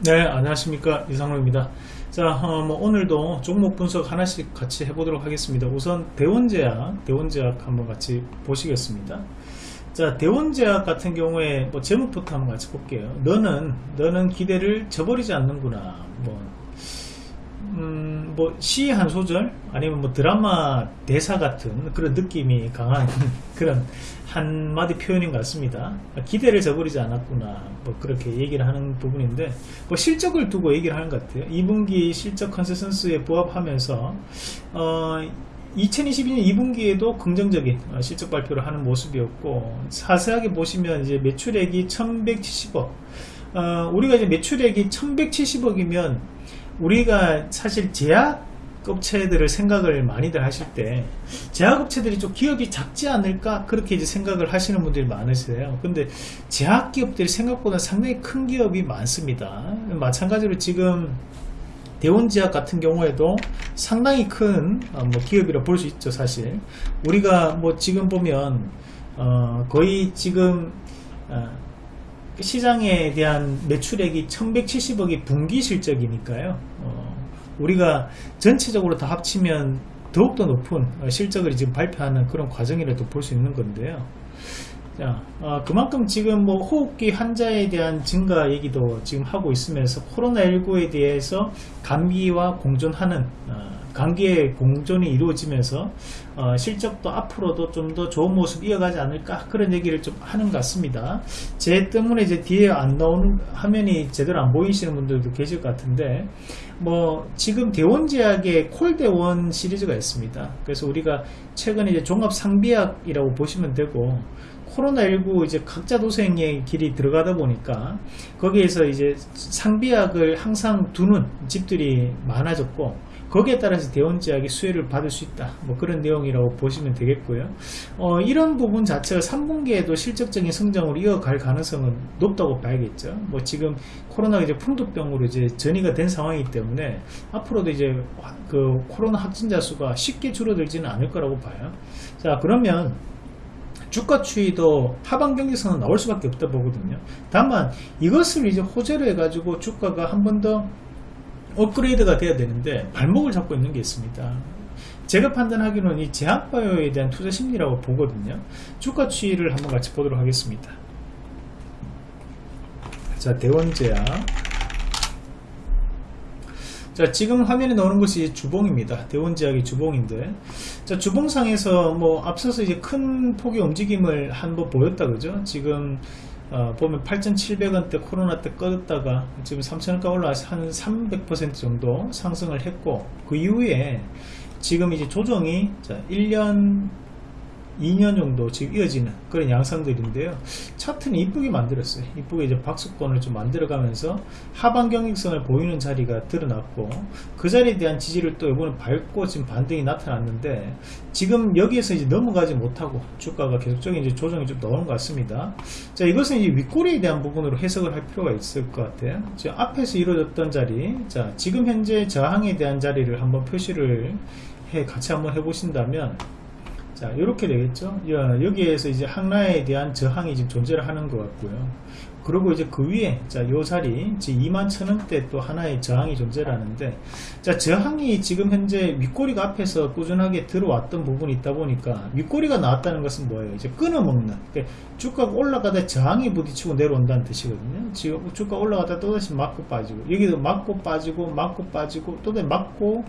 네 안녕하십니까. 이상로입니다. 자 어, 뭐 오늘도 종목 분석 하나씩 같이 해보도록 하겠습니다. 우선 대원제약 대원제약 한번 같이 보시겠습니다. 자 대원제약 같은 경우에 뭐 제목부터 한번 같이 볼게요. 너는 너는 기대를 저버리지 않는구나. 뭐 음, 뭐, 시한 소절, 아니면 뭐 드라마 대사 같은 그런 느낌이 강한 그런 한마디 표현인 것 같습니다. 기대를 저버리지 않았구나. 뭐, 그렇게 얘기를 하는 부분인데, 뭐, 실적을 두고 얘기를 하는 것 같아요. 2분기 실적 컨센서스에 부합하면서, 어, 2022년 2분기에도 긍정적인 어, 실적 발표를 하는 모습이었고, 자세하게 보시면 이제 매출액이 1170억, 어, 우리가 이제 매출액이 1170억이면 우리가 사실 제약 업체들을 생각을 많이들 하실 때 제약업체들이 좀 기업이 작지 않을까? 그렇게 이제 생각을 하시는 분들이 많으세요. 근데 제약기업들이 생각보다 상당히 큰 기업이 많습니다. 마찬가지로 지금 대원제약 같은 경우에도 상당히 큰 어, 뭐 기업이라 볼 수 있죠 사실. 우리가 뭐 지금 보면 어 거의 지금 어 시장에 대한 매출액이 1170억이 분기 실적이니까요. 어, 우리가 전체적으로 다 합치면 더욱더 높은 실적을 지금 발표하는 그런 과정이라도 볼 수 있는 건데요. 자, 어, 그만큼 지금 뭐 호흡기 환자에 대한 증가 얘기도 지금 하고 있으면서 코로나19에 대해서 감기와 공존하는 어, 관계의 공존이 이루어지면서 어, 실적도 앞으로도 좀 더 좋은 모습 이어가지 않을까 그런 얘기를 좀 하는 것 같습니다. 제 때문에 이제 뒤에 안 나오는 화면이 제대로 안 보이시는 분들도 계실 것 같은데 뭐 지금 대원제약의 콜대원 시리즈가 있습니다. 그래서 우리가 최근에 이제 종합상비약이라고 보시면 되고 코로나19 이제 각자 도생의 길이 들어가다 보니까 거기에서 이제 상비약을 항상 두는 집들이 많아졌고 거기에 따라서 대원제약이 수혜를 받을 수 있다. 뭐 그런 내용이라고 보시면 되겠고요. 어, 이런 부분 자체가 3분기에도 실적적인 성장으로 이어갈 가능성은 높다고 봐야겠죠. 뭐 지금 코로나가 이제 풍도병으로 이제 전이가 된 상황이기 때문에 앞으로도 이제 그 코로나 확진자 수가 쉽게 줄어들지는 않을 거라고 봐요. 자 그러면 주가 추이도 하방 경직선은 나올 수밖에 없다 보거든요. 다만 이것을 이제 호재로 해가지고 주가가 한 번더 업그레이드가 돼야 되는데 발목을 잡고 있는 게 있습니다. 제가 판단하기로는 이 제약바이오에 대한 투자 심리라고 보거든요. 주가 추이를 한번 같이 보도록 하겠습니다. 자 대원제약 자 지금 화면에 나오는 것이 주봉입니다. 대원제약이 주봉인데. 자 주봉상에서 뭐 앞서서 이제 큰 폭의 움직임을 한번 보였다 그죠? 지금 어, 보면 8,700원대 코로나 때 꺼졌다가 지금 3,000원가 올라와서 한 300% 정도 상승을 했고 그 이후에 지금 이제 조정이 자 1년 2년 정도 지금 이어지는 그런 양상들인데요. 차트는 이쁘게 만들었어요. 이쁘게 이제 박수권을 좀 만들어가면서 하반 경직성을 보이는 자리가 드러났고 그 자리에 대한 지지를 또 이번에 밟고 지금 반등이 나타났는데 지금 여기에서 이제 넘어가지 못하고 주가가 계속적인 이제 조정이 좀 나오는 것 같습니다. 자 이것은 이제 윗꼬리에 대한 부분으로 해석을 할 필요가 있을 것 같아요. 지금 앞에서 이루어졌던 자리 자 지금 현재 저항에 대한 자리를 한번 표시를 해 같이 한번 해보신다면 자 이렇게 되겠죠? 여기에서 이제 항라에 대한 저항이 지금 존재를 하는 것 같고요. 그리고 이제 그 위에 자요 자리 지금 2만 천원대 또 하나의 저항이 존재를 하는데 자 저항이 지금 현재 윗꼬리가 앞에서 꾸준하게 들어왔던 부분이 있다 보니까 윗꼬리가 나왔다는 것은 뭐예요? 이제 끊어먹는. 그러니까 주가가 올라가다 저항이 부딪히고 내려온다는 뜻이거든요. 지금 주가 올라가다 또다시 맞고 빠지고 여기도 맞고 빠지고 맞고 빠지고 또다시 맞고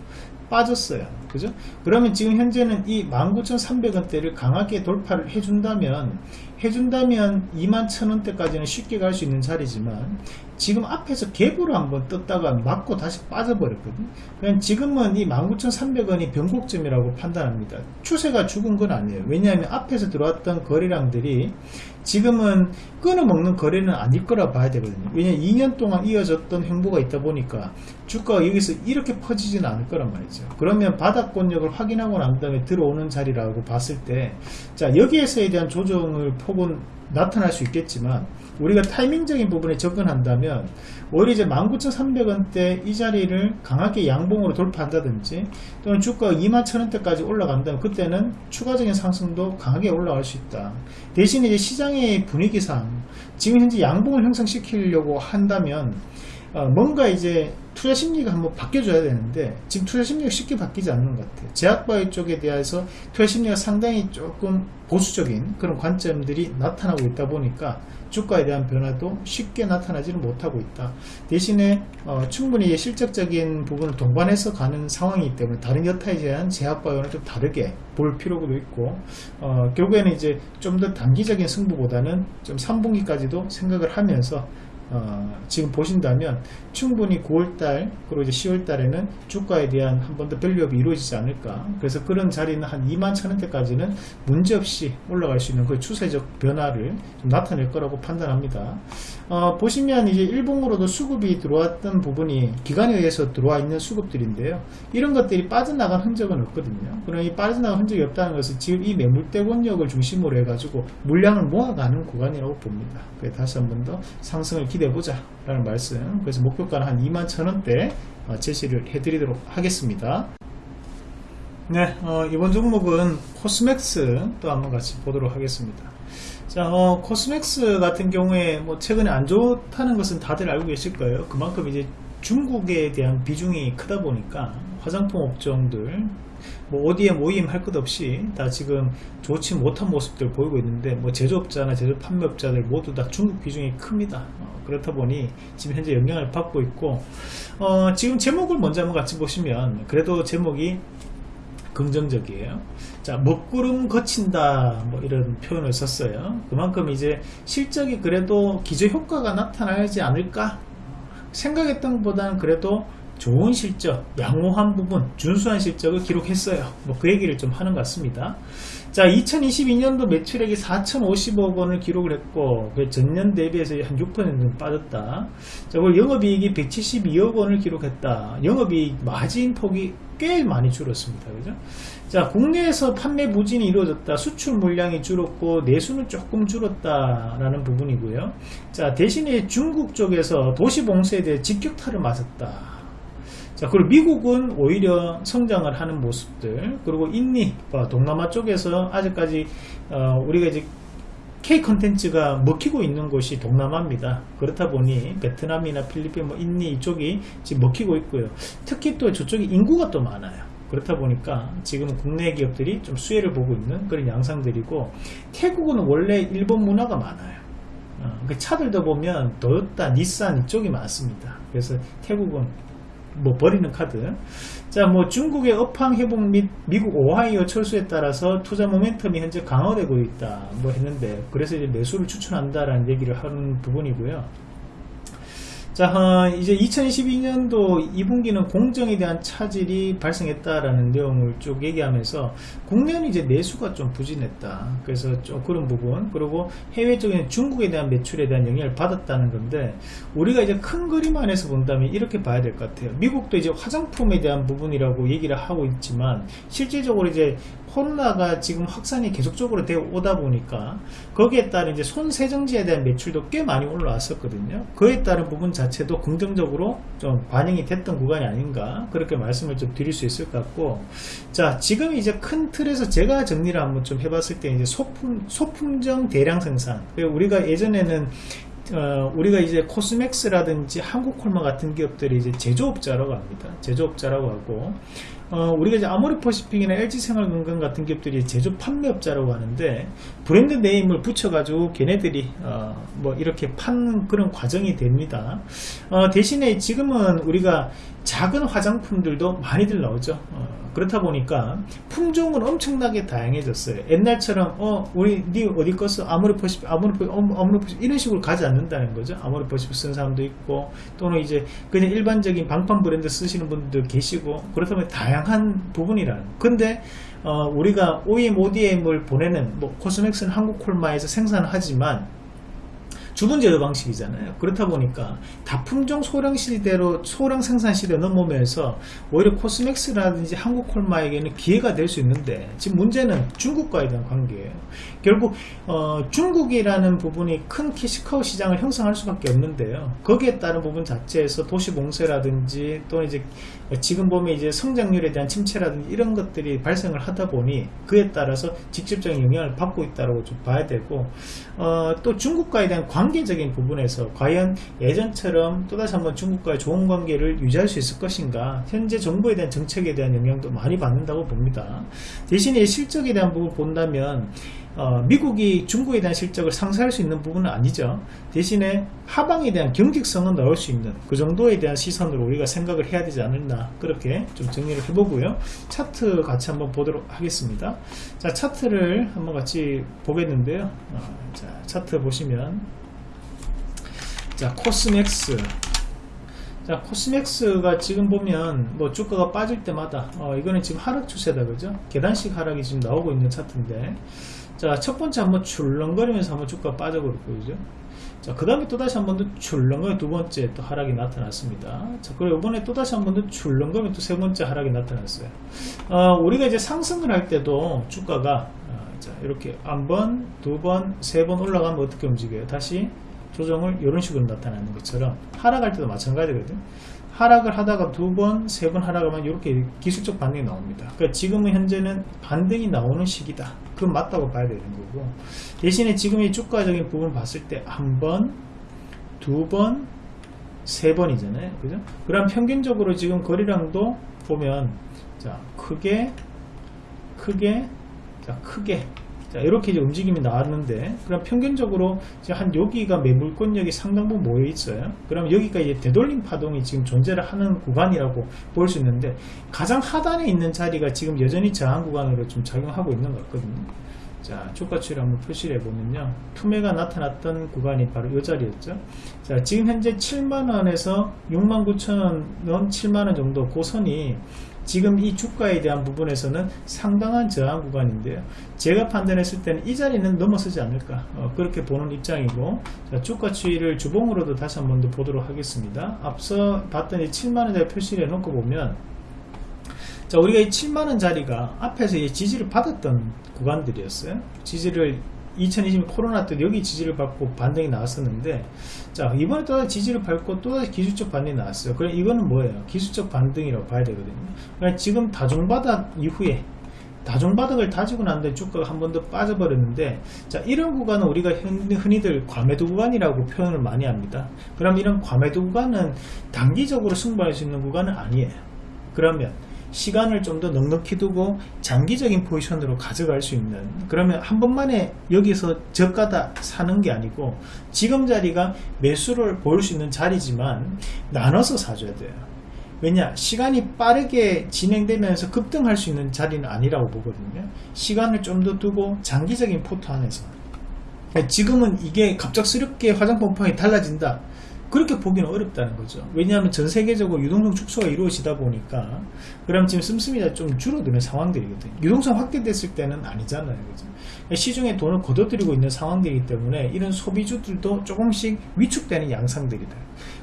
빠졌어요. 그죠? 그러면 지금 현재는 이 19,300원대를 강하게 돌파를 해준다면 해준다면 21,000원대까지는 쉽게 갈 수 있는 자리지만 지금 앞에서 갭으로 한번 떴다가 맞고 다시 빠져버렸거든? 그냥 지금은 이 19,300원이 변곡점이라고 판단합니다. 추세가 죽은 건 아니에요. 왜냐하면 앞에서 들어왔던 거래량들이 지금은 끊어먹는 거래는 아닐 거라 봐야 되거든요. 왜냐하면 2년 동안 이어졌던 행보가 있다 보니까 주가가 여기서 이렇게 퍼지지는 않을 거란 말이죠 그러면 바닥권력을 확인하고 난 다음에 들어오는 자리라고 봤을 때 자 여기에서에 대한 조정을 폭은 나타날 수 있겠지만 우리가 타이밍적인 부분에 접근한다면 오히려 이제 19,300원대 이 자리를 강하게 양봉으로 돌파한다든지 또는 주가가 21,000원대까지 올라간다면 그때는 추가적인 상승도 강하게 올라갈 수 있다. 대신에 이제 시장의 분위기상 지금 현재 양봉을 형성시키려고 한다면 어, 뭔가 이제 투자 심리가 한번 바뀌어줘야 되는데 지금 투자 심리가 쉽게 바뀌지 않는 것 같아요. 제약바이오 쪽에 대해서 투자 심리가 상당히 조금 보수적인 그런 관점들이 나타나고 있다 보니까 주가에 대한 변화도 쉽게 나타나지는 못하고 있다. 대신에 어, 충분히 실적적인 부분을 동반해서 가는 상황이기 때문에 다른 여타에 대한 제약바이오는 좀 다르게 볼 필요도 있고 어, 결국에는 이제 좀 더 단기적인 승부보다는 좀 3분기까지도 생각을 하면서 어, 지금 보신다면 충분히 9월달 그리고 이제 10월달에는 주가에 대한 한 번 더 밸류업이 이루어지지 않을까. 그래서 그런 자리는 한 2만 천원대까지는 문제없이 올라갈 수 있는 그 추세적 변화를 나타낼 거라고 판단합니다. 어, 보시면 이제 일봉으로도 수급이 들어왔던 부분이 기관에 의해서 들어와 있는 수급들인데요. 이런 것들이 빠져나간 흔적은 없거든요. 그럼 이 빠져나간 흔적이 없다는 것은 지금 이 매물대 권역을 중심으로 해가지고 물량을 모아가는 구간이라고 봅니다. 그래서 다시 한 번 더 상승을 기대 해보자 라는 말씀. 그래서 목표가는 한 2만 천원대 어, 제시를 해드리도록 하겠습니다. 네 어, 이번 종목은 코스맥스 또 한번 같이 보도록 하겠습니다. 자 어, 코스맥스 같은 경우에 뭐 최근에 안 좋다는 것은 다들 알고 계실 거예요. 그만큼 이제 중국에 대한 비중이 크다 보니까 화장품 업종들 뭐 ODM, OEM 할것 없이 다 지금 좋지 못한 모습들 보이고 있는데 뭐 제조업자나 제조 판매업자들 모두 다 중국 비중이 큽니다. 어, 그렇다 보니 지금 현재 영향을 받고 있고 어, 지금 제목을 먼저 한번 같이 보시면 그래도 제목이 긍정적이에요. 자, 먹구름 거친다 뭐 이런 표현을 썼어요. 그만큼 이제 실적이 그래도 기저 효과가 나타나지 않을까 생각했던 것보다는 그래도 좋은 실적, 양호한 부분, 준수한 실적을 기록했어요. 뭐 그 얘기를 좀 하는 것 같습니다. 자, 2022년도 매출액이 4,050억 원을 기록을 했고, 그 전년 대비해서 한 6% 빠졌다. 자, 그리고 영업이익이 172억 원을 기록했다. 영업이익 마진 폭이 꽤 많이 줄었습니다. 그죠? 자, 국내에서 판매 부진이 이루어졌다. 수출 물량이 줄었고, 내수는 조금 줄었다라는 부분이고요. 자, 대신에 중국 쪽에서 도시 봉쇄에 대해 직격탄을 맞았다. 자 그리고 미국은 오히려 성장을 하는 모습들 그리고 인니 어, 동남아 쪽에서 아직까지 어, 우리가 이제 K 컨텐츠가 먹히고 있는 곳이 동남아입니다. 그렇다 보니 베트남이나 필리핀 뭐 인니 이쪽이 지금 먹히고 있고요. 특히 또 저쪽이 인구가 또 많아요. 그렇다 보니까 지금 국내 기업들이 좀 수혜를 보고 있는 그런 양상들이고 태국은 원래 일본 문화가 많아요. 어, 그 차들도 보면 도요타, 닛산 이쪽이 많습니다. 그래서 태국은 뭐 버리는 카드. 자 뭐 중국의 업황 회복 및 미국 오하이오 철수에 따라서 투자 모멘텀이 현재 강화되고 있다. 뭐 했는데 그래서 이제 매수를 추천한다라는 얘기를 하는 부분이고요 자 어, 이제 2022년도 2분기는 공정에 대한 차질이 발생했다라는 내용을 쭉 얘기하면서 국내는 이제 내수가 좀 부진했다 그래서 좀 그런 부분 그리고 해외 쪽에는 중국에 대한 매출에 대한 영향을 받았다는 건데 우리가 이제 큰 그림 안에서 본다면 이렇게 봐야 될 것 같아요 미국도 이제 화장품에 대한 부분이라고 얘기를 하고 있지만 실질적으로 이제 코로나가 지금 확산이 계속적으로 되어 오다 보니까 거기에 따른 이제 손세정지에 대한 매출도 꽤 많이 올라왔었거든요. 그에 따른 부분 자체 도 긍정적으로 좀 반영이 됐던 구간이 아닌가 그렇게 말씀을 좀 드릴 수 있을 것 같고. 자 지금 이제 큰 틀에서 제가 정리를 한번 좀 해봤을 때 이제 소품 소품종 대량 생산. 우리가 예전에는 어, 우리가 이제 코스맥스라든지 한국콜마 같은 기업들이 이제 제조업자라고 합니다. 제조업자라고 하고 어, 우리가 이제 아모리퍼시픽이나 LG생활건강 같은 기업들이 제조 판매업자라고 하는데 브랜드 네임을 붙여가지고 걔네들이 어, 뭐 이렇게 파는 그런 과정이 됩니다. 어, 대신에 지금은 우리가 작은 화장품들도 많이들 나오죠. 어, 그렇다 보니까 품종은 엄청나게 다양해졌어요. 옛날처럼 어 우리 니 어디 거서 아무리 퍼시 아무리 퍼 아무리 퍼시 이런 식으로 가지 않는다는 거죠. 퍼시 쓰는 사람도 있고 또는 이제 그냥 일반적인 방판 브랜드 쓰시는 분들 계시고 그렇다면 다양한 부분이라는. 근데 어 우리가 OEM, ODM을 보내는 뭐 코스맥스는 한국 콜마에서 생산하지만 주분 제어 방식이잖아요. 그렇다 보니까 다품종 소량 시대로 소량 생산 시대 넘어오면서 오히려 코스맥스라든지 한국 콜마에게는 기회가 될 수 있는데 지금 문제는 중국과에 대한 관계예요. 결국 어, 중국이라는 부분이 큰 캐시카우 시장을 형성할 수밖에 없는데요. 거기에 따른 부분 자체에서 도시 봉쇄라든지 또 이제 지금 보면 이제 성장률에 대한 침체라든지 이런 것들이 발생을 하다 보니 그에 따라서 직접적인 영향을 받고 있다고 좀 봐야 되고 어, 또 중국과에 대한 관계적인 부분에서 과연 예전처럼 또다시 한번 중국과의 좋은 관계를 유지할 수 있을 것인가 현재 정부에 대한 정책에 대한 영향도 많이 받는다고 봅니다. 대신에 실적에 대한 부분 본다면 어, 미국이 중국에 대한 실적을 상쇄할 수 있는 부분은 아니죠. 대신에 하방에 대한 경직성은 나올 수 있는 그 정도에 대한 시선으로 우리가 생각을 해야 되지 않을까 그렇게 좀 정리를 해보고요. 차트 같이 한번 보도록 하겠습니다. 자 차트를 한번 같이 보겠는데요. 어, 자 차트 보시면 자 코스맥스 자 코스맥스가 지금 보면 뭐 주가가 빠질 때마다 어, 이거는 지금 하락 추세다 그죠 계단식 하락이 지금 나오고 있는 차트인데 자, 첫 번째 한번 출렁거리면서 한번 주가 빠져버렸고, 그죠? 자, 그 다음에 또다시 한 번 더 출렁거리 두 번째 또 하락이 나타났습니다. 자, 그리고 이번에 또다시 한 번 더 출렁거리 또 세 번째 하락이 나타났어요. 어, 우리가 이제 상승을 할 때도 주가가, 어, 자, 이렇게 한 번, 두 번, 세 번 올라가면 어떻게 움직여요? 다시 조정을 이런 식으로 나타나는 것처럼 하락할 때도 마찬가지거든요. 하락을 하다가 두 번, 세 번 하락하면 이렇게 기술적 반등이 나옵니다. 그러니까 지금은 현재는 반등이 나오는 시기다. 그건 맞다고 봐야 되는 거고 대신에 지금 이 주가적인 부분 봤을 때 한 번, 두 번, 세 번이잖아요. 그죠? 그럼 평균적으로 지금 거리량도 보면 자 크게 크게 자 크게 자 이렇게 이제 움직임이 나왔는데 그럼 평균적으로 한 여기가 매물권역이 상당 부분 모여 있어요. 그럼 여기가 이제 되돌림 파동이 지금 존재를 하는 구간이라고 볼 수 있는데 가장 하단에 있는 자리가 지금 여전히 저항 구간으로 좀 작용하고 있는 것 같거든요. 자 주가치를 한번 표시를 해보면요. 투매가 나타났던 구간이 바로 이 자리였죠. 자 지금 현재 7만원에서 6만 9천원 7만원 정도 고선이 지금 이 주가에 대한 부분에서는 상당한 저항 구간인데요. 제가 판단했을 때는 이 자리는 넘어서지 않을까 어, 그렇게 보는 입장이고 자, 주가 추이를 주봉으로도 다시 한 번 더 보도록 하겠습니다. 앞서 봤던 이 7만원짜리 표시를 해놓고 보면 자 우리가 이 7만원 자리가 앞에서 이 지지를 받았던 구간들이었어요. 지지를 2020 코로나 때 여기 지지를 받고 반등이 나왔었는데 자 이번에 또다시 지지를 밟고 또다시 기술적 반등이 나왔어요. 그럼 이거는 뭐예요? 기술적 반등이라고 봐야 되거든요. 그러니까 지금 다중바닥 이후에 다중바닥을 다지고 난 다음에 주가가 한 번 더 빠져버렸는데 자 이런 구간은 우리가 흔히들 과매도 구간이라고 표현을 많이 합니다. 그럼 이런 과매도 구간은 단기적으로 승부할 수 있는 구간은 아니에요. 그러면 시간을 좀 더 넉넉히 두고 장기적인 포지션으로 가져갈 수 있는 그러면 한 번만에 여기서 저가다 사는 게 아니고 지금 자리가 매수를 보일 수 있는 자리지만 나눠서 사줘야 돼요. 왜냐 시간이 빠르게 진행되면서 급등할 수 있는 자리는 아니라고 보거든요. 시간을 좀 더 두고 장기적인 포트 안에서. 지금은 이게 갑작스럽게 화장품팡이 달라진다 그렇게 보기는 어렵다는 거죠. 왜냐하면 전 세계적으로 유동성 축소가 이루어지다 보니까 그럼 지금 씀씀이가 좀 줄어드는 상황들이거든요. 유동성 확대됐을 때는 아니잖아요. 그죠? 시중에 돈을 걷어들이고 있는 상황들이기 때문에 이런 소비주들도 조금씩 위축되는 양상들이다.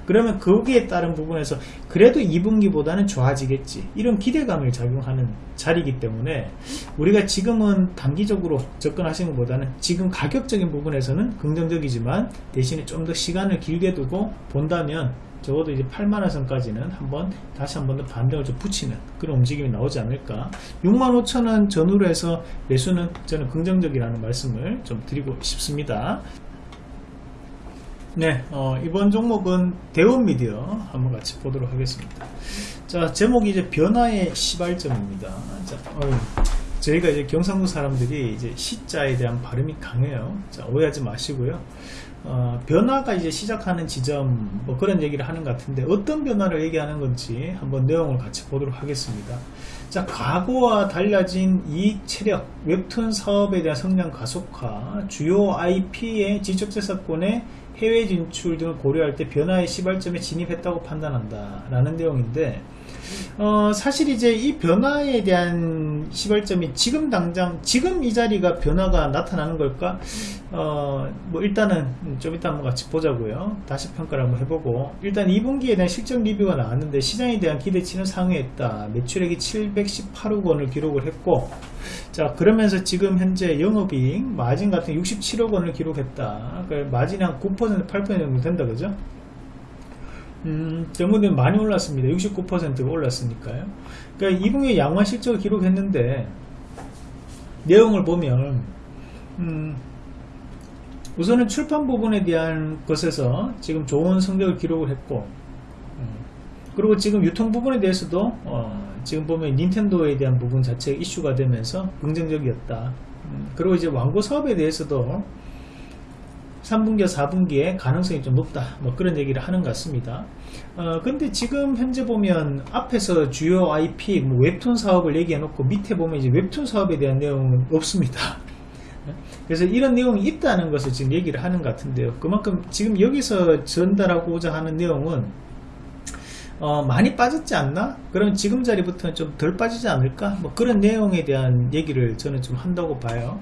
그러면 거기에 따른 부분에서 그래도 2분기보다는 좋아지겠지. 이런 기대감을 작용하는 자리이기 때문에 우리가 지금은 단기적으로 접근하시는 것보다는 지금 가격적인 부분에서는 긍정적이지만 대신에 좀 더 시간을 길게 두고 본다면 적어도 이제 8만원 선까지는 한번 다시 한 번 더 반등을 좀 붙이는 그런 움직임이 나오지 않을까. 6만 5천원 전후로 해서 매수는 저는 긍정적이라는 말씀을 좀 드리고 싶습니다 네, 어, 이번 종목은 대원미디어 한번 같이 보도록 하겠습니다. 자, 제목이 이제 변화의 시발점입니다. 자, 어휴, 저희가 이제 경상도 사람들이 이제 시자에 대한 발음이 강해요. 자, 오해하지 마시고요. 어, 변화가 이제 시작하는 지점, 뭐 그런 얘기를 하는 것 같은데, 어떤 변화를 얘기하는 건지 한번 내용을 같이 보도록 하겠습니다. 자, 과거와 달라진 이익 체력, 웹툰 사업에 대한 성장 가속화, 주요 IP의 지적재산권의 해외 진출 등을 고려할 때 변화의 시발점에 진입했다고 판단한다 라는 내용인데 어, 사실 이제 이 변화에 대한 시발점이 지금 당장 지금 이 자리가 변화가 나타나는 걸까? 어, 뭐 일단은 좀 이따 한번 같이 보자고요. 다시 평가를 한번 해보고. 일단 2분기에 대한 실적 리뷰가 나왔는데 시장에 대한 기대치는 상회했다. 매출액이 718억 원을 기록을 했고 자 그러면서 지금 현재 영업이익 마진 같은 67억 원을 기록했다. 그러니까 마진이 한 9% 8% 정도 된다 그죠 음, 때문에 많이 올랐습니다. 69%가 올랐으니까요. 그러니까 2분기 양화 실적을 기록했는데 내용을 보면 음, 우선은 출판 부분에 대한 것에서 지금 좋은 성적을 기록을 했고 음, 그리고 지금 유통 부분에 대해서도 어, 지금 보면 닌텐도에 대한 부분 자체가 이슈가 되면서 긍정적이었다. 음, 그리고 이제 왕고 사업에 대해서도 3분기와 4분기에 가능성이 좀 높다. 뭐 그런 얘기를 하는 것 같습니다. 어, 근데 지금 현재 보면 앞에서 주요 IP 뭐 웹툰 사업을 얘기해 놓고 밑에 보면 이제 웹툰 사업에 대한 내용은 없습니다. 그래서 이런 내용이 있다는 것을 지금 얘기를 하는 것 같은데요. 그만큼 지금 여기서 전달하고자 하는 내용은 어, 많이 빠졌지 않나? 그럼 지금 자리부터는 좀 덜 빠지지 않을까? 뭐 그런 내용에 대한 얘기를 저는 좀 한다고 봐요.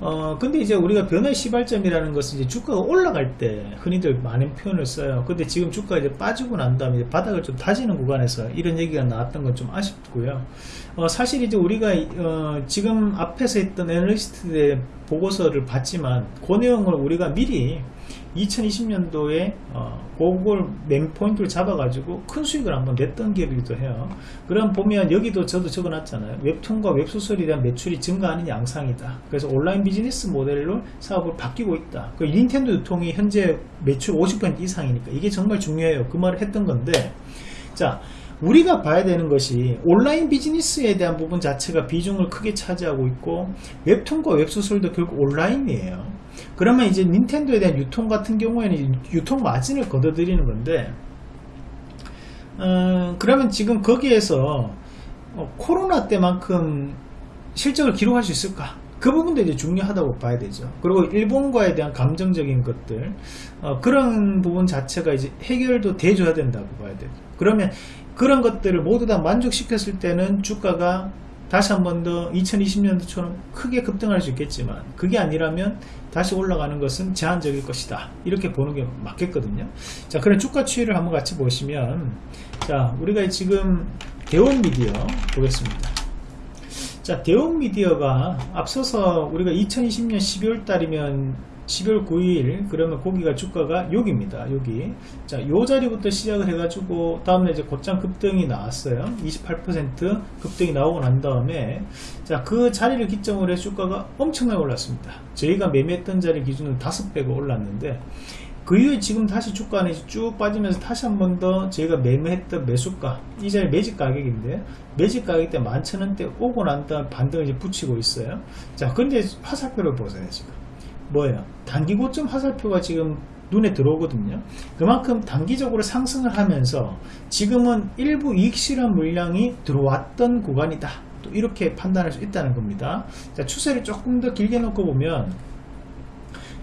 어, 근데 이제 우리가 변화의 시발점이라는 것은 이제 주가가 올라갈 때 흔히들 많은 표현을 써요. 근데 지금 주가가 이제 빠지고 난 다음에 바닥을 좀 다지는 구간에서 이런 얘기가 나왔던 건 좀 아쉽고요. 어, 사실 이제 우리가 어, 지금 앞에서 했던 애널리스트의 보고서를 봤지만 그 내용을 우리가 미리 2020년도에 어, 그걸 맹포인트를 잡아가지고 큰 수익을 한번 냈던 기업이기도 해요. 그럼 보면 여기도 저도 적어놨잖아요. 웹툰과 웹소설에 대한 매출이 증가하는 양상이다. 그래서 온라인 비즈니스 모델로 사업을 바뀌고 있다. 그 닌텐도 유통이 현재 매출 50% 이상이니까 이게 정말 중요해요. 그 말을 했던 건데 자 우리가 봐야 되는 것이 온라인 비즈니스에 대한 부분 자체가 비중을 크게 차지하고 있고 웹툰과 웹소설도 결국 온라인이에요. 그러면 이제 닌텐도에 대한 유통 같은 경우에는 유통 마진을 걷어들이는 건데 어, 그러면 지금 거기에서 어, 코로나 때만큼 실적을 기록할 수 있을까? 그 부분도 이제 중요하다고 봐야 되죠. 그리고 일본과에 대한 감정적인 것들 어, 그런 부분 자체가 이제 해결도 돼줘야 된다고 봐야 되죠. 그러면 그런 것들을 모두 다 만족시켰을 때는 주가가 다시 한 번 더 2020년도처럼 크게 급등할 수 있겠지만 그게 아니라면 다시 올라가는 것은 제한적일 것이다. 이렇게 보는 게 맞겠거든요. 자 그럼 주가 추이를 한번 같이 보시면 자 우리가 지금 대원 미디어 보겠습니다. 자 대원 미디어가 앞서서 우리가 2020년 12월 달이면 12월 9일 그러면 고기가 주가가 여기입니다. 여기. 자 요 자리부터 시작을 해 가지고 다음에 이제 곧장 급등이 나왔어요. 28% 급등이 나오고 난 다음에 자 그 자리를 기점으로 해서 주가가 엄청나게 올랐습니다. 저희가 매매했던 자리 기준으로 5배가 올랐는데 그 이후에 지금 다시 주가는 쭉 빠지면서 다시 한 번 더 저희가 매매했던 매수가 이 자리 매집 가격인데 매집 가격 때 11,000원대 오고 난 다음 반등을 이제 붙이고 있어요. 자 근데 화살표를 보세요 지금 뭐예요? 단기 고점 화살표가 지금 눈에 들어오거든요. 그만큼 단기적으로 상승을 하면서 지금은 일부 이익 실현 물량이 들어왔던 구간이다. 또 이렇게 판단할 수 있다는 겁니다. 자, 추세를 조금 더 길게 놓고 보면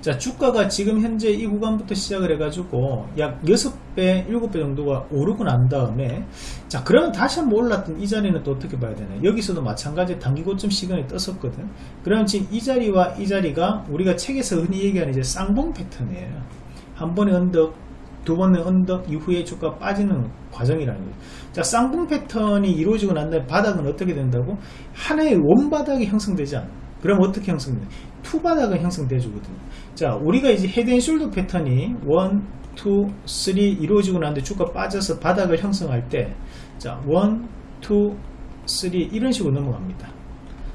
자 주가가 지금 현재 이 구간부터 시작을 해가지고 약 6배 7배 정도가 오르고 난 다음에 자 그러면 다시 한번 올랐던 이 자리는 또 어떻게 봐야 되나 여기서도 마찬가지 단기 고점 시간이 떴었거든 그러면 지금 이 자리와 이 자리가 우리가 책에서 흔히 얘기하는 이제 쌍봉 패턴이에요 한 번의 언덕 두 번의 언덕 이후에 주가 빠지는 과정이라는 거죠. 자, 쌍봉 패턴이 이루어지고 난 다음에 바닥은 어떻게 된다고? 하나의 원바닥이 형성되지 않아. 그럼 어떻게 형성돼? 투바닥은 형성돼 주거든요. 자, 우리가 이제 헤드앤숄더 패턴이 1, 2, 3 이루어지고 나는데 주가 빠져서 바닥을 형성할 때 자, 1, 2, 3 이런 식으로 넘어갑니다.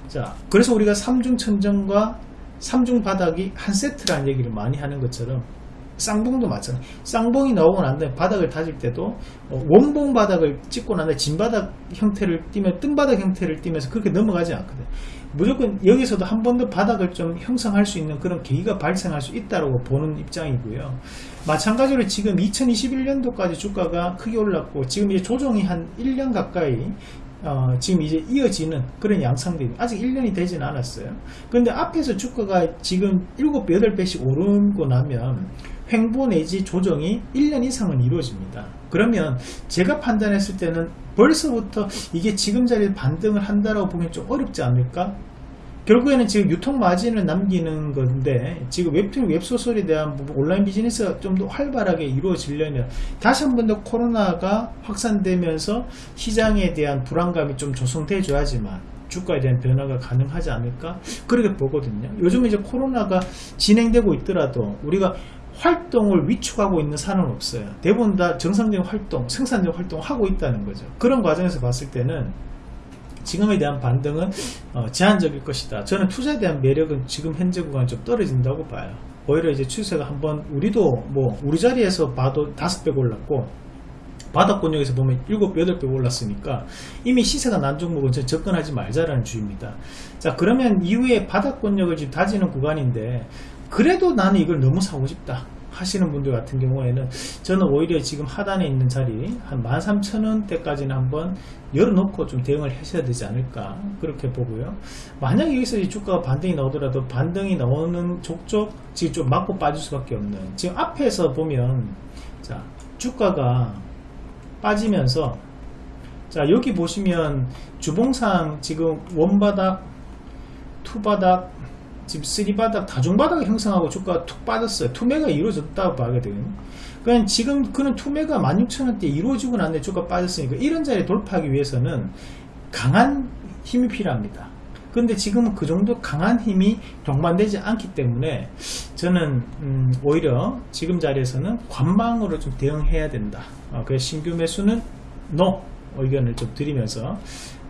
자, 그래서 우리가 3중 천정과 3중 바닥이 한 세트라는 얘기를 많이 하는 것처럼 쌍봉도 마찬가지 쌍봉이 나오고 난 다음에 바닥을 다질 때도 어, 원봉 바닥을 찍고 난 다음에 진바닥 형태를 띄면 뜬바닥 형태를 띄면서 그렇게 넘어가지 않거든 무조건 여기서도 한 번 더 바닥을 좀 형성할 수 있는 그런 계기가 발생할 수 있다고 보는 입장이고요. 마찬가지로 지금 2021년도까지 주가가 크게 올랐고 지금 이제 조정이 한 1년 가까이 어, 지금 이제 이어지는 그런 양상들이 아직 1년이 되진 않았어요. 근데 앞에서 주가가 지금 7, 8배씩 오르고 나면 횡보 내지 조정이 1년 이상은 이루어집니다. 그러면 제가 판단했을 때는 벌써부터 이게 지금 자리에 반등을 한다라고 보기 좀 어렵지 않을까? 결국에는 지금 유통 마진을 남기는 건데 지금 웹툰 웹소설에 대한 온라인 비즈니스가 좀 더 활발하게 이루어지려면 다시 한 번 더 코로나가 확산되면서 시장에 대한 불안감이 좀 조성돼 줘야지만 주가에 대한 변화가 가능하지 않을까 그렇게 보거든요 요즘 이제 코로나가 진행되고 있더라도 우리가 활동을 위축하고 있는 산은 없어요 대부분 다 정상적인 활동 생산적 활동을 하고 있다는 거죠 그런 과정에서 봤을 때는 지금에 대한 반등은 어, 제한적일 것이다. 저는 투자에 대한 매력은 지금 현재 구간이 좀 떨어진다고 봐요. 오히려 이제 추세가 한번 우리도 뭐 우리 자리에서 봐도 다섯 배 올랐고 바닥권역에서 보면 7, 8배 올랐으니까 이미 시세가 난 종목은 접근하지 말자라는 주의입니다. 자 그러면 이후에 바닥권역을 지금 다지는 구간인데 그래도 나는 이걸 너무 사고 싶다. 하시는 분들 같은 경우에는 저는 오히려 지금 하단에 있는 자리 한 13,000원대까지는 한번 열어놓고 좀 대응을 하셔야 되지 않을까 그렇게 보고요 만약에 여기서 이 주가가 반등이 나오더라도 반등이 나오는 족족 지금 좀 맞고 빠질 수밖에 없는 지금 앞에서 보면 자 주가가 빠지면서 자 여기 보시면 주봉상 지금 원바닥 투바닥 지금 3바닥 다중바닥을 형성하고 주가가 툭 빠졌어요. 투매가 이루어졌다고 봐야되거든요. 그러니까 지금 그는 투매가 16,000원대 이루어지고 났는데 주가 빠졌으니까 이런 자리에 돌파하기 위해서는 강한 힘이 필요합니다. 근데 지금은 그 정도 강한 힘이 동반되지 않기 때문에 저는 음 오히려 지금 자리에서는 관망으로 좀 대응해야 된다. 어, 그래서 신규 매수는 NO 의견을 좀 드리면서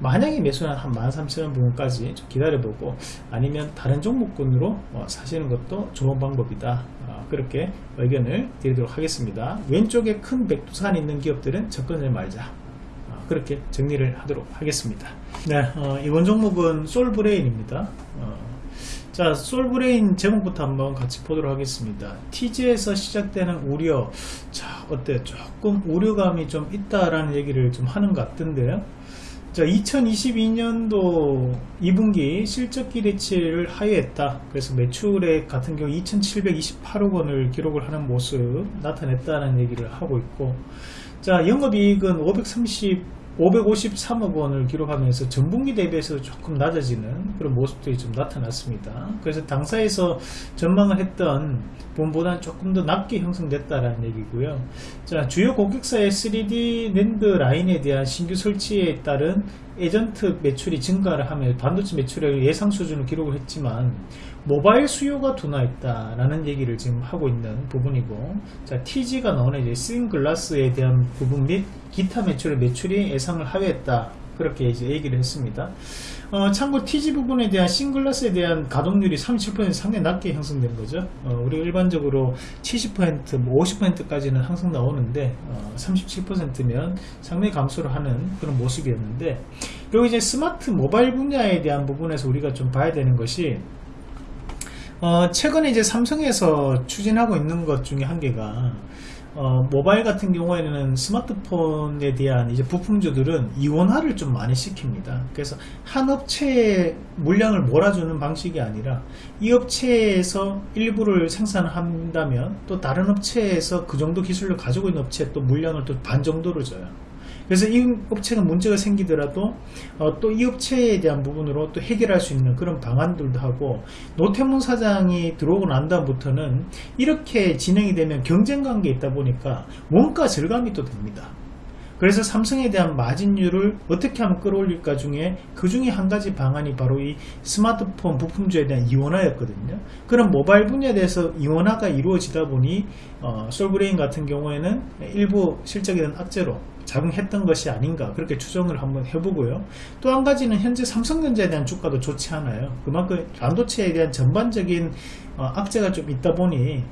만약에 매수는 한 13,000원 부분까지 좀 기다려보고 아니면 다른 종목군으로 어, 사시는 것도 좋은 방법이다. 어, 그렇게 의견을 드리도록 하겠습니다. 왼쪽에 큰 백두산이 있는 기업들은 접근을 말자. 어, 그렇게 정리를 하도록 하겠습니다. 네 이번 종목은 솔브레인입니다 자 솔브레인 제목부터 한번 같이 보도록 하겠습니다. TG에서 시작되는 우려. 자 어때? 조금 우려감이 좀 있다라는 얘기를 좀 하는 것 같던데요. 자 2022년도 2분기 실적 기대치를 하회했다. 그래서 매출액 같은 경우 2728억 원을 기록을 하는 모습 나타냈다는 얘기를 하고 있고. 자 영업이익은 530 553억 원을 기록하면서 전분기 대비해서 조금 낮아지는 그런 모습들이 좀 나타났습니다. 그래서 당사에서 전망을 했던 부분보다는 조금 더 낮게 형성됐다라는 얘기고요. 자, 주요 고객사의 3D 랜드 라인에 대한 신규 설치에 따른 에전트 매출이 증가를 하며 반도체 매출액 예상 수준을 기록을 했지만 모바일 수요가 둔화했다라는 얘기를 지금 하고 있는 부분이고 자 TG가 나오는 이제 스윙글라스에 대한 부분 및 기타 매출의 매출이 예상을 하회했다 그렇게 이제 얘기를 했습니다. 어, 참고 TG 부분에 대한 싱글라스에 대한 가동률이 37% 상당히 낮게 형성된 거죠. 어, 우리 일반적으로 70%뭐 50%까지는 항상 나오는데 어, 37%면 상당히 감소를 하는 그런 모습이었는데 그리고 이제 스마트 모바일 분야에 대한 부분에서 우리가 좀 봐야 되는 것이 어, 최근에 이제 삼성에서 추진하고 있는 것 중에 한 개가 어, 모바일 같은 경우에는 스마트폰에 대한 이제 부품주들은 이원화를 좀 많이 시킵니다. 그래서 한 업체의 물량을 몰아주는 방식이 아니라 이 업체에서 일부를 생산한다면 또 다른 업체에서 그 정도 기술을 가지고 있는 업체에 또 물량을 또 반 정도를 줘요. 그래서 이 업체가 문제가 생기더라도 어, 또 이 업체에 대한 부분으로 또 해결할 수 있는 그런 방안들도 하고 노태문 사장이 들어오고 난 다음부터는 이렇게 진행이 되면 경쟁 관계에 있다 보니까 원가 절감이 또 됩니다. 그래서 삼성에 대한 마진율을 어떻게 하면 끌어올릴까 중에 그 중에 한 가지 방안이 바로 이 스마트폰 부품주에 대한 이원화였거든요. 그런 모바일 분야에 대해서 이원화가 이루어지다 보니 어, 솔브레인 같은 경우에는 일부 실적에 대한 악재로 작용했던 것이 아닌가 그렇게 추정을 한번 해보고요. 또 한 가지는 현재 삼성전자에 대한 주가도 좋지 않아요. 그만큼 반도체에 대한 전반적인 어, 악재가 좀 있다 보니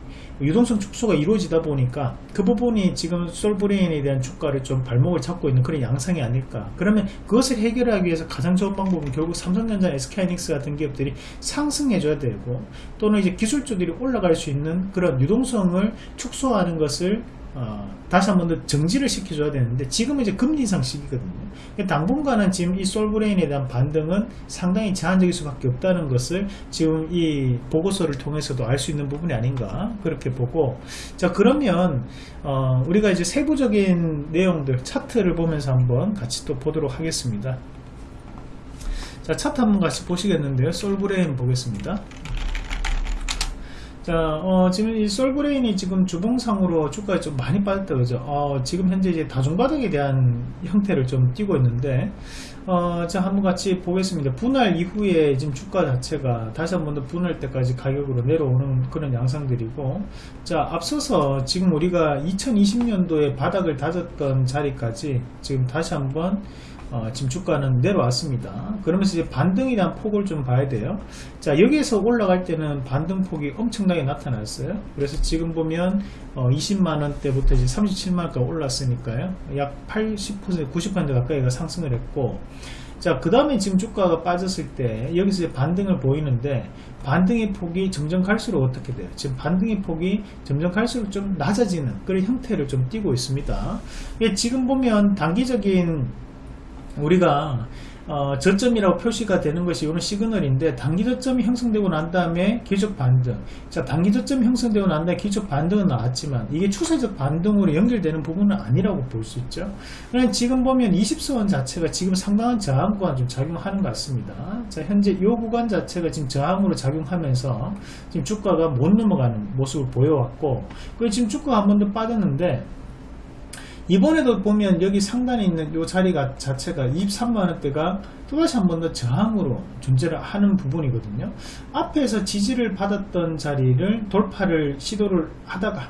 유동성 축소가 이루어지다 보니까 그 부분이 지금 솔브레인에 대한 주가를 좀 발목을 잡고 있는 그런 양상이 아닐까. 그러면 그것을 해결하기 위해서 가장 좋은 방법은 결국 삼성전자, SK이닉스 같은 기업들이 상승해 줘야 되고 또는 이제 기술주들이 올라갈 수 있는 그런 유동성을 축소하는 것을 어, 다시 한 번 더 정지를 시켜줘야 되는데 지금은 이제 금리 인상 시기거든요. 그러니까 당분간은 지금 이 솔브레인에 대한 반등은 상당히 제한적일 수밖에 없다는 것을 지금 이 보고서를 통해서도 알 수 있는 부분이 아닌가 그렇게 보고 자 그러면 어, 우리가 이제 세부적인 내용들 차트를 보면서 한번 같이 또 보도록 하겠습니다. 자 차트 한번 같이 보시겠는데요. 솔브레인 보겠습니다. 자, 어, 지금 이 솔브레인이 지금 주봉상으로 주가가 좀 많이 빠졌다, 그죠? 어, 지금 현재 이제 다중바닥에 대한 형태를 좀 띄고 있는데, 어, 자, 한번 같이 보겠습니다. 분할 이후에 지금 주가 자체가 다시 한번 더 분할 때까지 가격으로 내려오는 그런 양상들이고, 자, 앞서서 지금 우리가 2020년도에 바닥을 다졌던 자리까지 지금 다시 한번 어, 지금 주가는 내려왔습니다. 그러면서 이제 대한 폭을 좀 봐야 돼요. 자, 여기에서 올라갈 때는 반등폭이 엄청나게 나타났어요. 그래서 지금 보면 어, 20만원대부터 이제 37만원까지 올랐으니까요. 약 80%, 90% 가까이가 상승을 했고, 자, 그 다음에 지금 주가가 빠졌을 때, 여기서 이제 반등을 보이는데, 반등의 폭이 점점 갈수록 어떻게 돼요? 지금 반등의 폭이 점점 갈수록 좀 낮아지는 그런 형태를 좀 띠고 있습니다. 예, 지금 보면 단기적인 우리가 어, 저점이라고 표시가 되는 것이 이런 시그널인데 단기 저점이 형성되고 난 다음에 기적 반등. 자 단기 저점이 형성되고 난 다음에 기적 반등은 나왔지만 이게 추세적 반등으로 연결되는 부분은 아니라고 볼 수 있죠. 그냥 지금 보면 20선원 자체가 지금 상당한 저항과 좀 작용하는 것 같습니다. 자 현재 이 구간 자체가 지금 저항으로 작용하면서 지금 주가가 못 넘어가는 모습을 보여왔고 그리고 지금 주가가 한 번 더 빠졌는데 이번에도 보면 여기 상단에 있는 이 자리가 자체가 23만원대가 또다시 한 번 더 저항으로 존재를 하는 부분이거든요. 앞에서 지지를 받았던 자리를 돌파를 시도를 하다가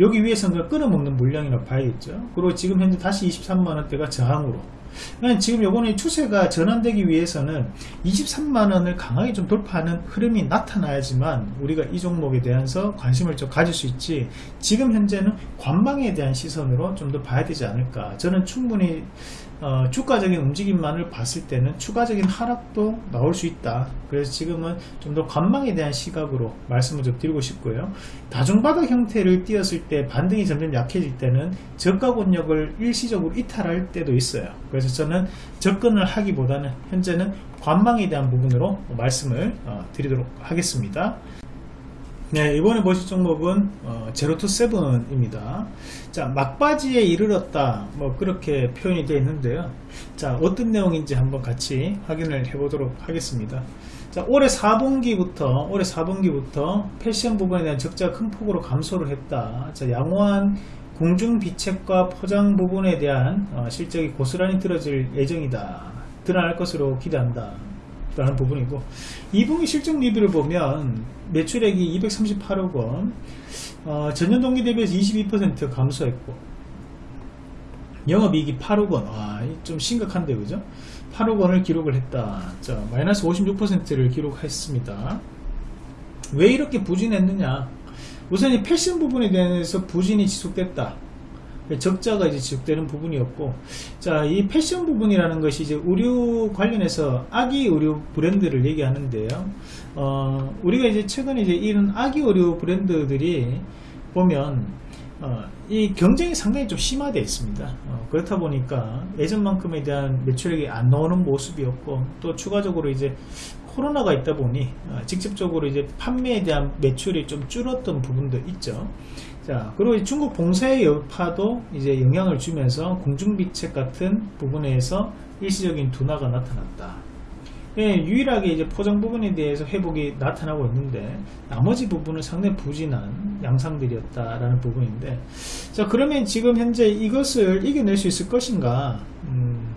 여기 위에서는 끊어먹는 물량이라고 봐야겠죠. 그리고 지금 현재 다시 23만원대가 저항으로 지금 요거는 추세가 전환되기 위해서는 23만원을 강하게 좀 돌파하는 흐름이 나타나야지만 우리가 이 종목에 대해서 관심을 좀 가질 수 있지 지금 현재는 관망에 대한 시선으로 좀 더 봐야 되지 않을까. 저는 충분히 어, 주가적인 움직임만을 봤을 때는 추가적인 하락도 나올 수 있다. 그래서 지금은 좀 더 관망에 대한 시각으로 말씀을 좀 드리고 싶고요. 다중바닥 형태를 띄었을 때 반등이 점점 약해질 때는 저가 권역을 일시적으로 이탈할 때도 있어요. 그래서 저는 접근을 하기보다는 현재는 관망에 대한 부분으로 말씀을 어, 드리도록 하겠습니다 네, 이번에 보실 종목은 어, 제로투 세븐입니다. 자, 막바지에 이르렀다. 뭐 그렇게 표현이 되어 있는데요. 자, 어떤 내용인지 한번 같이 확인을 해 보도록 하겠습니다. 자, 올해 4분기부터 올해 4분기부터 패션 부분에 대한 적자가 큰 폭으로 감소를 했다. 자, 양호한 공중 비책과 포장 부분에 대한 어, 실적이 고스란히 들어질 예정이다. 드러날 것으로 기대한다. 라는 부분이고 2분기 실적 리뷰를 보면 매출액이 238억 원 어, 전년 동기 대비해서 22% 감소했고 영업이익이 8억 원, 와, 좀 심각한데 그죠? 8억 원을 기록을 했다. 자, 마이너스 56%를 기록했습니다. 왜 이렇게 부진했느냐? 우선 이 패션 부분에 대해서 부진이 지속됐다. 적자가 이제 지속되는 부분이었고 자 이 패션 부분이라는 것이 이제 의류 관련해서 아기 의류 브랜드를 얘기하는데요 어, 우리가 이제 최근에 이제 이런 아기 의류 브랜드들이 보면 어, 이 경쟁이 상당히 좀 심화되어 있습니다 어, 그렇다 보니까 예전만큼에 대한 매출액이 안 나오는 모습이었고 또 추가적으로 이제 코로나가 있다 보니 어, 직접적으로 이제 판매에 대한 매출이 좀 줄었던 부분도 있죠 자, 그리고 중국 봉쇄의 여파도 이제 영향을 주면서 공중비책 같은 부분에서 일시적인 둔화가 나타났다. 예, 유일하게 이제 포장 부분에 대해서 회복이 나타나고 있는데 나머지 부분은 상당히 부진한 양상들이었다라는 부분인데 자 그러면 지금 현재 이것을 이겨낼 수 있을 것인가 음,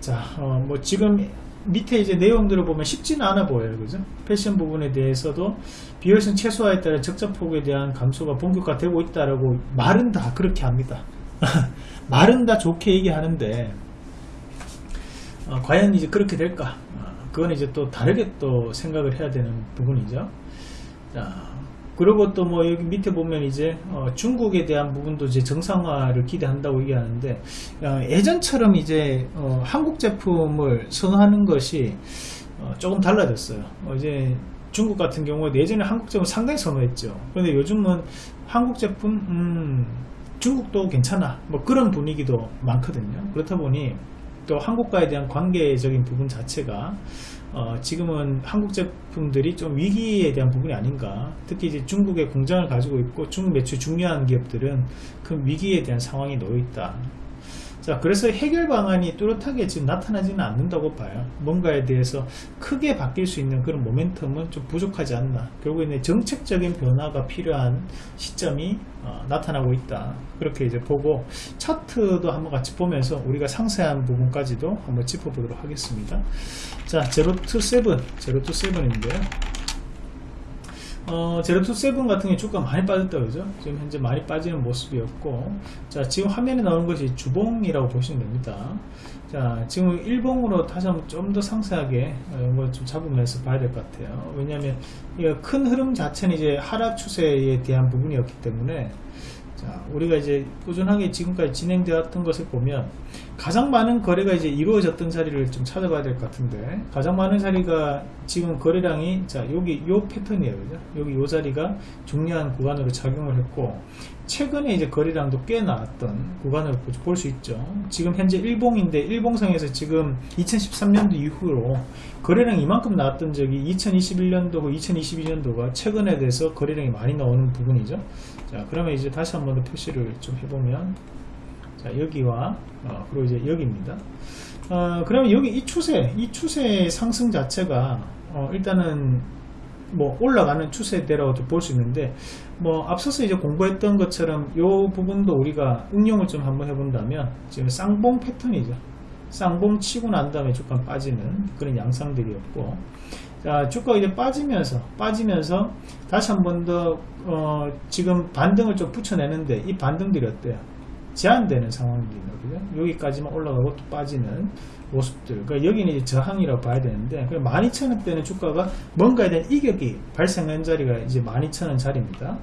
자뭐 어, 지금 밑에 이제 내용들을 보면 쉽지는 않아 보여요. 그죠? 패션 부분에 대해서도 비효율성 최소화에 따라 적자폭에 대한 감소가 본격화되고 있다라고 말은 다 그렇게 합니다. 말은 다 좋게 얘기하는데 어, 과연 이제 그렇게 될까? 어, 그건 이제 또 다르게 또 생각을 해야 되는 부분이죠. 자, 그리고 또 뭐 여기 밑에 보면 이제 어 중국에 대한 부분도 이제 정상화를 기대한다고 얘기하는데 어 예전처럼 이제 어 한국 제품을 선호하는 것이 어 조금 달라졌어요. 어 이제 중국 같은 경우에 예전에 한국 제품 상당히 선호했죠. 그런데 요즘은 한국 제품 음, 중국도 괜찮아 뭐 그런 분위기도 많거든요. 그렇다 보니 또 한국과에 대한 관계적인 부분 자체가 어, 지금은 한국 제품들이 좀 위기에 대한 부분이 아닌가. 특히 이제 중국의 공장을 가지고 있고 중국 매출 중요한 기업들은 큰 위기에 대한 상황이 놓여 있다 자 그래서 해결 방안이 뚜렷하게 지금 나타나지는 않는다고 봐요. 뭔가에 대해서 크게 바뀔 수 있는 그런 모멘텀은 좀 부족하지 않나. 결국에는 정책적인 변화가 필요한 시점이 어, 나타나고 있다. 그렇게 이제 보고 차트도 한번 같이 보면서 우리가 상세한 부분까지도 한번 짚어보도록 하겠습니다. 자 제로 투 세븐. 제로 투 세븐인데요 어, 제로2세븐 같은 게 주가 많이 빠졌다 그죠? 지금 현재 많이 빠지는 모습이었고 자 지금 화면에 나오는 것이 주봉이라고 보시면 됩니다. 자 지금 일봉으로 다시 한번 좀 더 상세하게 이걸 좀 잡으면서 봐야 될 것 같아요. 왜냐하면 큰 흐름 자체는 이제 하락 추세에 대한 부분이었기 때문에 자, 우리가 이제 꾸준하게 지금까지 진행되었던 것을 보면 가장 많은 거래가 이제 이루어졌던 자리를 좀 찾아봐야 될 것 같은데 가장 많은 자리가 지금 거래량이 자 여기 요 패턴이에요 그죠? 여기 요 자리가 중요한 구간으로 작용을 했고 최근에 이제 거래량도 꽤 나왔던 구간으로 볼 수 있죠. 지금 현재 일봉인데 일봉상에서 지금 2013년도 이후로 거래량 이만큼 나왔던 적이 2021년도고 2022년도가 최근에 대해서 거래량이 많이 나오는 부분이죠. 자 그러면 이제 다시 한번 더 표시를 좀 해보면 자 여기와 어, 그리고 이제 여기입니다. 어, 그러면 여기 이 추세 이 추세의 상승 자체가 어, 일단은 뭐 올라가는 추세대로도 볼수 있는데 뭐 앞서서 이제 공부했던 것처럼 이 부분도 우리가 응용을 좀 한번 해본다면 지금 쌍봉 패턴이죠 쌍봉 치고 난 다음에 주가 빠지는 그런 양상들이었고 자, 주가가 이제 빠지면서, 빠지면서 다시 한 번 더, 어, 지금 반등을 좀 붙여내는데 이 반등들이 어때요? 제한되는 상황입니다. 그죠? 여기까지만 올라가고 또 빠지는 모습들. 그러니까 여기는 이제 저항이라고 봐야 되는데, 12,000원대는 주가가 뭔가에 대한 이격이 발생한 자리가 이제 12,000원 자리입니다.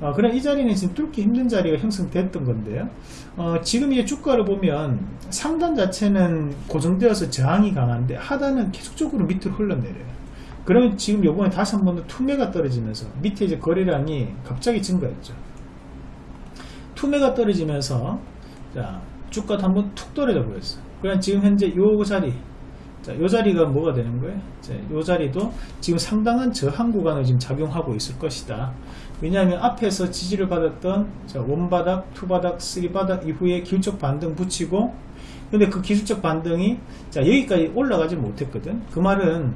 어, 그럼 이 자리는 지금 뚫기 힘든 자리가 형성됐던 건데요. 어, 지금 이 주가를 보면 상단 자체는 고정되어서 저항이 강한데 하단은 계속적으로 밑으로 흘러내려요. 그러면 지금 요번에 다시 한 번 더 투매가 떨어지면서 밑에 이제 거래량이 갑자기 증가했죠. 투매가 떨어지면서 자 주가도 한번 툭 떨어져 버렸어요. 그냥 지금 현재 요 자리 자, 요 자리가 뭐가 되는 거예요? 자, 요 자리도 지금 상당한 저항 구간을 지금 작용하고 있을 것이다. 왜냐하면 앞에서 지지를 받았던 자, 원바닥, 투바닥, 쓰리바닥 이후에 기술적 반등 붙이고 근데 그 기술적 반등이 자 여기까지 올라가지 못했거든 그 말은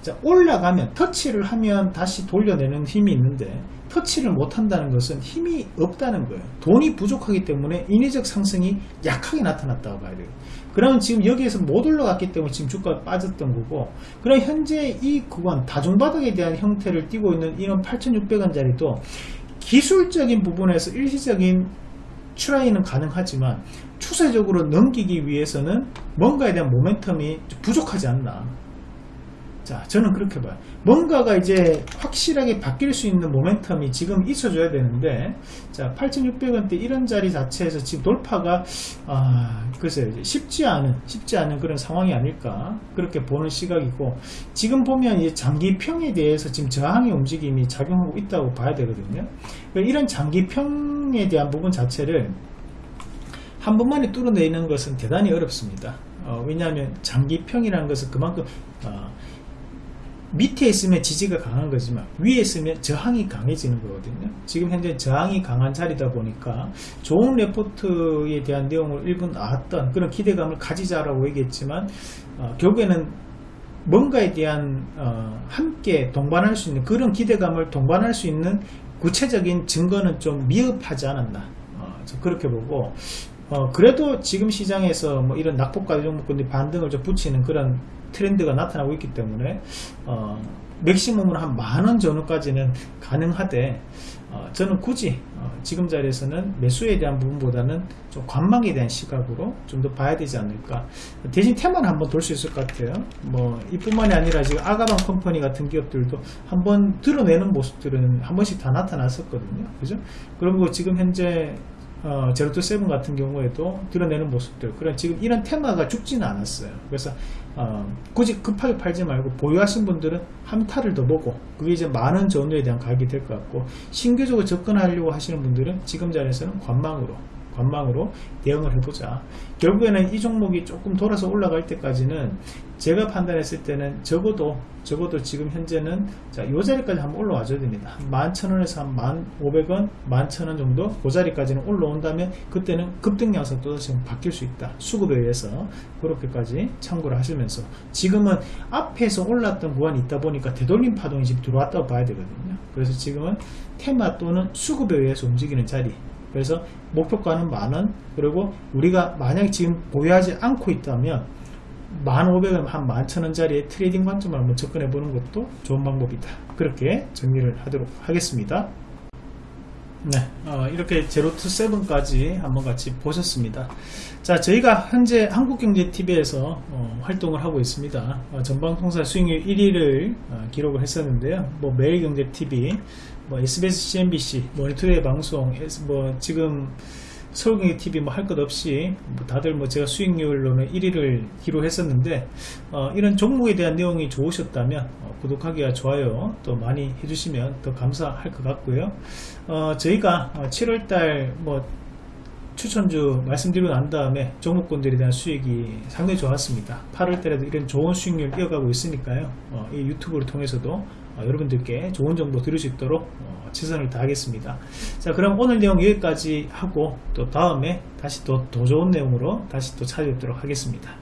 자 올라가면 터치를 하면 다시 돌려내는 힘이 있는데 터치를 못한다는 것은 힘이 없다는 거예요. 돈이 부족하기 때문에 인위적 상승이 약하게 나타났다고 봐야 돼요. 그러면 지금 여기에서 못 올라갔기 때문에 지금 주가가 빠졌던 거고 그럼 현재 이 구간 다중바닥에 대한 형태를 띠고 있는 이런 8600원짜리도 기술적인 부분에서 일시적인 추라이는 가능하지만 추세적으로 넘기기 위해서는 뭔가에 대한 모멘텀이 부족하지 않나 자 저는 그렇게 봐요. 뭔가가 이제 확실하게 바뀔 수 있는 모멘텀이 지금 있어줘야 되는데 자 8600원대 이런 자리 자체에서 지금 돌파가 아 글쎄요 쉽지 않은 쉽지 않은 그런 상황이 아닐까 그렇게 보는 시각이고 지금 보면 이 장기평에 대해서 지금 저항의 움직임이 작용하고 있다고 봐야 되거든요. 그러니까 이런 장기평에 대한 부분 자체를 한 번만에 뚫어내는 것은 대단히 어렵습니다. 어, 왜냐하면 장기평이라는 것은 그만큼 어, 밑에 있으면 지지가 강한 거지만 위에 있으면 저항이 강해지는 거거든요. 지금 현재 저항이 강한 자리다 보니까 좋은 레포트에 대한 내용을 일부 나왔던 그런 기대감을 가지자라고 얘기했지만 어, 결국에는 뭔가에 대한 어, 함께 동반할 수 있는 그런 기대감을 동반할 수 있는 구체적인 증거는 좀 미흡하지 않았나. 어, 그렇게 보고 어, 그래도 지금 시장에서 뭐 이런 낙폭과 종목군이 반등을 좀 붙이는 그런 트렌드가 나타나고 있기 때문에 어, 맥시멈으로 한 만 원 전후까지는 가능하되 어, 저는 굳이 어, 지금 자리에서는 매수에 대한 부분보다는 좀 관망에 대한 시각으로 좀 더 봐야 되지 않을까. 대신 테마는 한번 돌 수 있을 것 같아요. 뭐 이뿐만이 아니라 지금 아가방 컴퍼니 같은 기업들도 한번 드러내는 모습들은 한 번씩 다 나타났었거든요. 그죠? 그리고 지금 현재 어, 제로투 세븐 같은 경우에도 드러내는 모습들 그런 지금 이런 테마가 죽지는 않았어요 그래서 어, 굳이 급하게 팔지 말고 보유하신 분들은 한 타를 더 보고 그게 이제 많은 전후에 대한 가격이 될 것 같고 신규적으로 접근하려고 하시는 분들은 지금 자리에서는 관망으로 관망으로 대응을 해보자. 결국에는 이 종목이 조금 돌아서 올라갈 때까지는 제가 판단했을 때는 적어도 적어도 지금 현재는 자, 요 자리까지 한번 올라와 줘야 됩니다. 한 11,000원에서 한 1,500원, 11,000원 정도 그 자리까지는 올라온다면 그때는 급등 양상 또 지금 바뀔 수 있다. 수급에 의해서 그렇게까지 참고를 하시면서 지금은 앞에서 올랐던 구간이 있다 보니까 되돌림 파동이 지금 들어왔다고 봐야 되거든요. 그래서 지금은 테마 또는 수급에 의해서 움직이는 자리 그래서 목표가는 만원 그리고 우리가 만약 지금 보유하지 않고 있다면 1,500원 한 11,000원짜리 trading 관점을 한번 접근해 보는 것도 좋은 방법이다 그렇게 정리를 하도록 하겠습니다 네, 어, 이렇게 제로 투 세븐까지 한번 같이 보셨습니다. 자, 저희가 현재 한국경제TV에서 어, 활동을 하고 있습니다. 어, 전 방송사 수익률 1위를 어, 기록을 했었는데요. 뭐 매일경제TV, 뭐 SBS, CNBC, 머니투데이 방송, 뭐 지금 서울경제 TV 뭐 할 것 없이 뭐 다들 뭐 제가 수익률로는 1위를 기록했었는데 어, 이런 종목에 대한 내용이 좋으셨다면 어, 구독하기와 좋아요 또 많이 해주시면 더 감사할 것 같고요. 어, 저희가 7월달 뭐 추천주 말씀드리고 난 다음에 종목군들에 대한 수익이 상당히 좋았습니다. 8월달에도 이런 좋은 수익률 이어가고 있으니까요. 어, 이 유튜브를 통해서도 어, 여러분들께 좋은 정보 들을 수 있도록 어, 최선을 다하겠습니다. 자, 그럼 오늘 내용 여기까지 하고 또 다음에 다시 또 더 좋은 내용으로 다시 또 찾아뵙도록 하겠습니다.